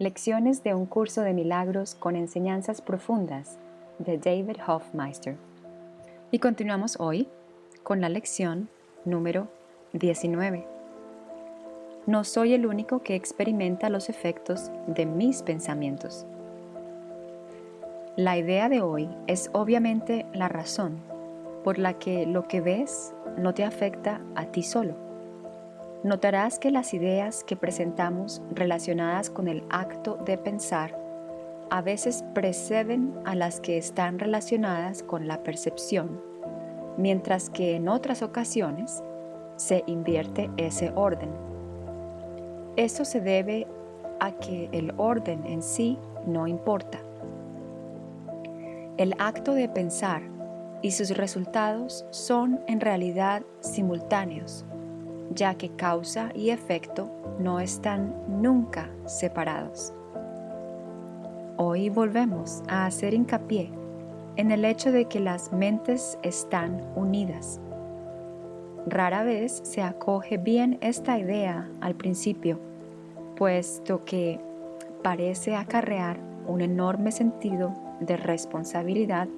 Lecciones de un curso de milagros con enseñanzas profundas de David Hofmeister. Y continuamos hoy con la lección número 19. No soy el único que experimenta los efectos de mis pensamientos. La idea de hoy es obviamente la razón por la que lo que ves no te afecta a ti solo notarás que las ideas que presentamos relacionadas con el acto de pensar a veces preceden a las que están relacionadas con la percepción, mientras que en otras ocasiones se invierte ese orden. Eso se debe a que el orden en sí no importa. El acto de pensar y sus resultados son en realidad simultáneos ya que causa y efecto no están nunca separados. Hoy volvemos a hacer hincapié en el hecho de que las mentes están unidas. Rara vez se acoge bien esta idea al principio, puesto que parece acarrear un enorme sentido de responsabilidad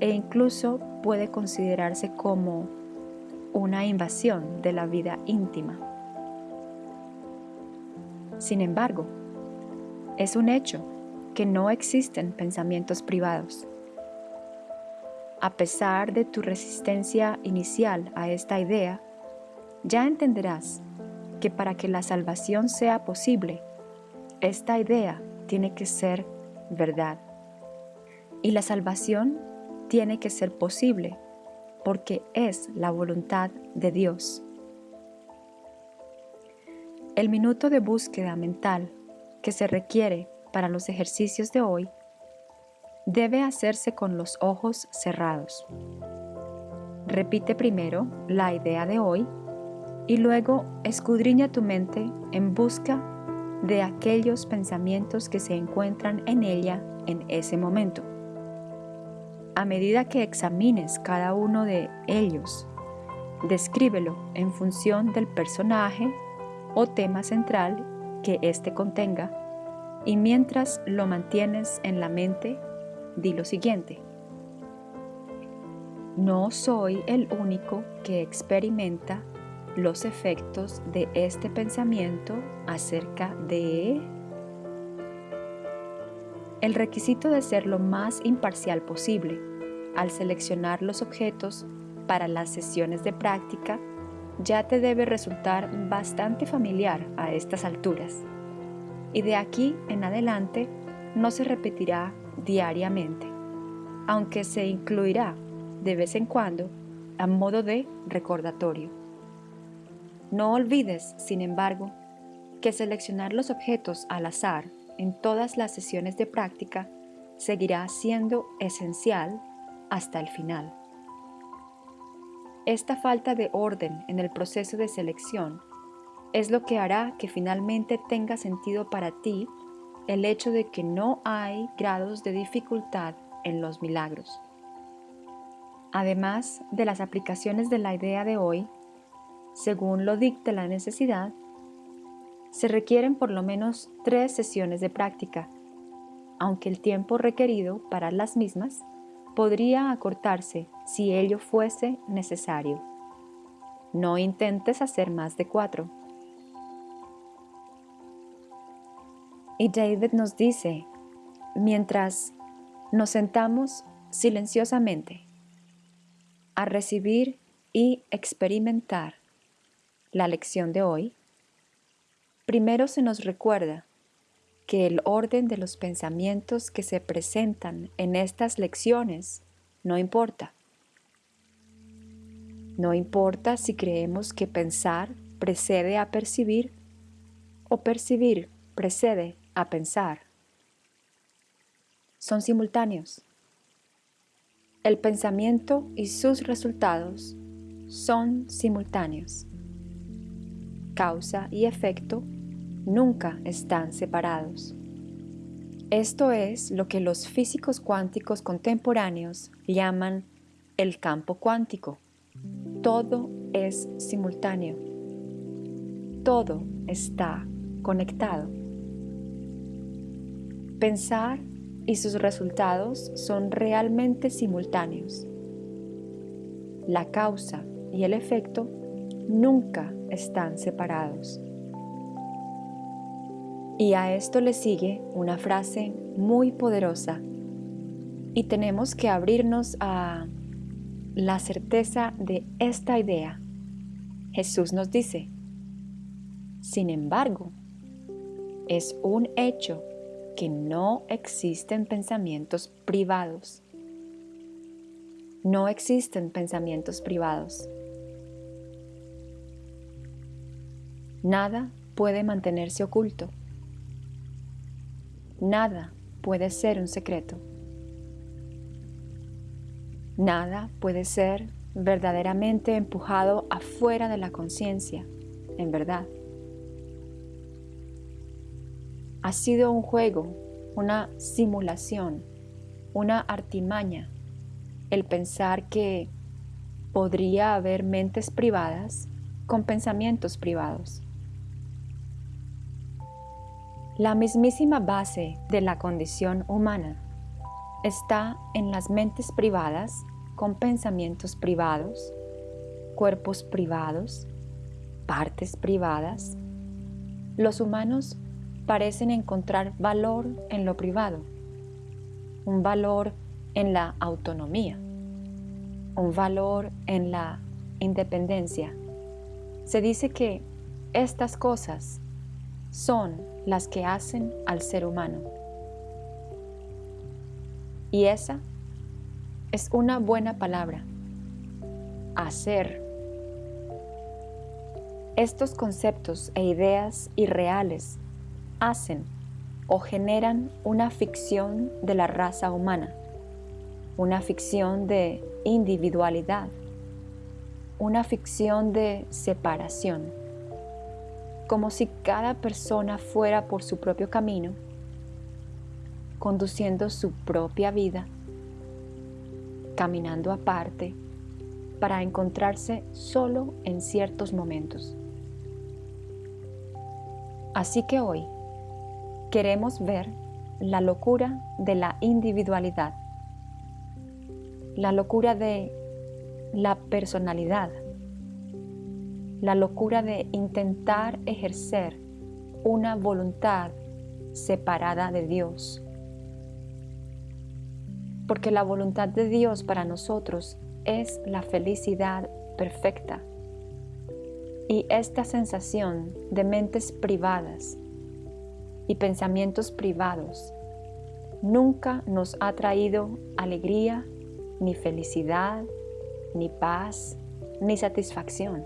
e incluso puede considerarse como una invasión de la vida íntima. Sin embargo, es un hecho que no existen pensamientos privados. A pesar de tu resistencia inicial a esta idea, ya entenderás que para que la salvación sea posible, esta idea tiene que ser verdad. Y la salvación tiene que ser posible porque es la voluntad de Dios. El minuto de búsqueda mental que se requiere para los ejercicios de hoy debe hacerse con los ojos cerrados. Repite primero la idea de hoy y luego escudriña tu mente en busca de aquellos pensamientos que se encuentran en ella en ese momento a medida que examines cada uno de ellos, descríbelo en función del personaje o tema central que éste contenga y mientras lo mantienes en la mente, di lo siguiente. No soy el único que experimenta los efectos de este pensamiento acerca de... El requisito de ser lo más imparcial posible al seleccionar los objetos para las sesiones de práctica ya te debe resultar bastante familiar a estas alturas. Y de aquí en adelante no se repetirá diariamente, aunque se incluirá de vez en cuando a modo de recordatorio. No olvides, sin embargo, que seleccionar los objetos al azar en todas las sesiones de práctica seguirá siendo esencial hasta el final. Esta falta de orden en el proceso de selección es lo que hará que finalmente tenga sentido para ti el hecho de que no hay grados de dificultad en los milagros. Además de las aplicaciones de la idea de hoy, según lo dicte la necesidad, se requieren por lo menos tres sesiones de práctica, aunque el tiempo requerido para las mismas podría acortarse si ello fuese necesario. No intentes hacer más de cuatro. Y David nos dice, mientras nos sentamos silenciosamente a recibir y experimentar la lección de hoy, primero se nos recuerda que el orden de los pensamientos que se presentan en estas lecciones no importa. No importa si creemos que pensar precede a percibir o percibir precede a pensar. Son simultáneos. El pensamiento y sus resultados son simultáneos. Causa y efecto nunca están separados. Esto es lo que los físicos cuánticos contemporáneos llaman el campo cuántico. Todo es simultáneo. Todo está conectado. Pensar y sus resultados son realmente simultáneos. La causa y el efecto nunca están separados. Y a esto le sigue una frase muy poderosa y tenemos que abrirnos a la certeza de esta idea. Jesús nos dice, sin embargo, es un hecho que no existen pensamientos privados. No existen pensamientos privados. Nada puede mantenerse oculto. Nada puede ser un secreto. Nada puede ser verdaderamente empujado afuera de la conciencia, en verdad. Ha sido un juego, una simulación, una artimaña el pensar que podría haber mentes privadas con pensamientos privados. La mismísima base de la condición humana está en las mentes privadas con pensamientos privados, cuerpos privados, partes privadas, los humanos parecen encontrar valor en lo privado, un valor en la autonomía, un valor en la independencia. Se dice que estas cosas son las que hacen al ser humano. Y esa es una buena palabra. Hacer. Estos conceptos e ideas irreales hacen o generan una ficción de la raza humana, una ficción de individualidad, una ficción de separación, como si cada persona fuera por su propio camino, conduciendo su propia vida caminando aparte para encontrarse solo en ciertos momentos. Así que hoy queremos ver la locura de la individualidad, la locura de la personalidad, la locura de intentar ejercer una voluntad separada de Dios porque la voluntad de Dios para nosotros es la felicidad perfecta. Y esta sensación de mentes privadas y pensamientos privados nunca nos ha traído alegría, ni felicidad, ni paz, ni satisfacción.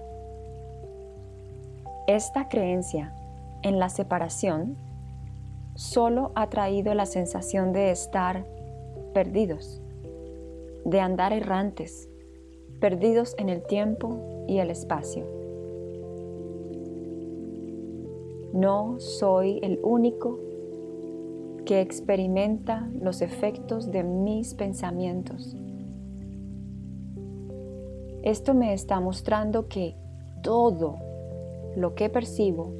Esta creencia en la separación solo ha traído la sensación de estar perdidos, de andar errantes, perdidos en el tiempo y el espacio. No soy el único que experimenta los efectos de mis pensamientos. Esto me está mostrando que todo lo que percibo,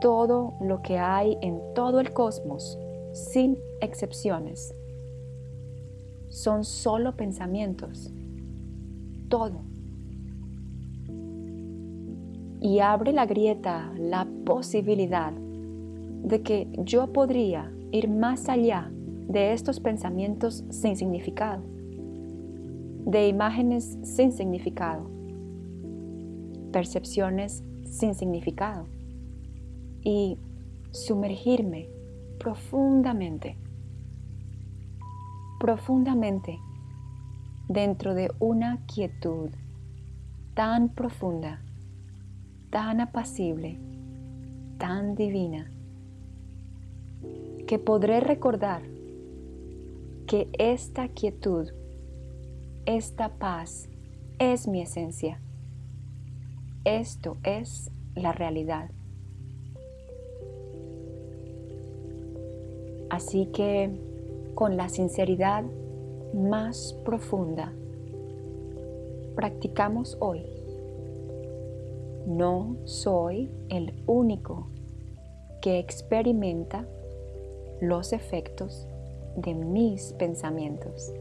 todo lo que hay en todo el cosmos, sin excepciones, son solo pensamientos. Todo. Y abre la grieta la posibilidad de que yo podría ir más allá de estos pensamientos sin significado, de imágenes sin significado, percepciones sin significado y sumergirme profundamente profundamente dentro de una quietud tan profunda, tan apacible, tan divina, que podré recordar que esta quietud, esta paz es mi esencia. Esto es la realidad. Así que con la sinceridad más profunda. Practicamos hoy. No soy el único que experimenta los efectos de mis pensamientos.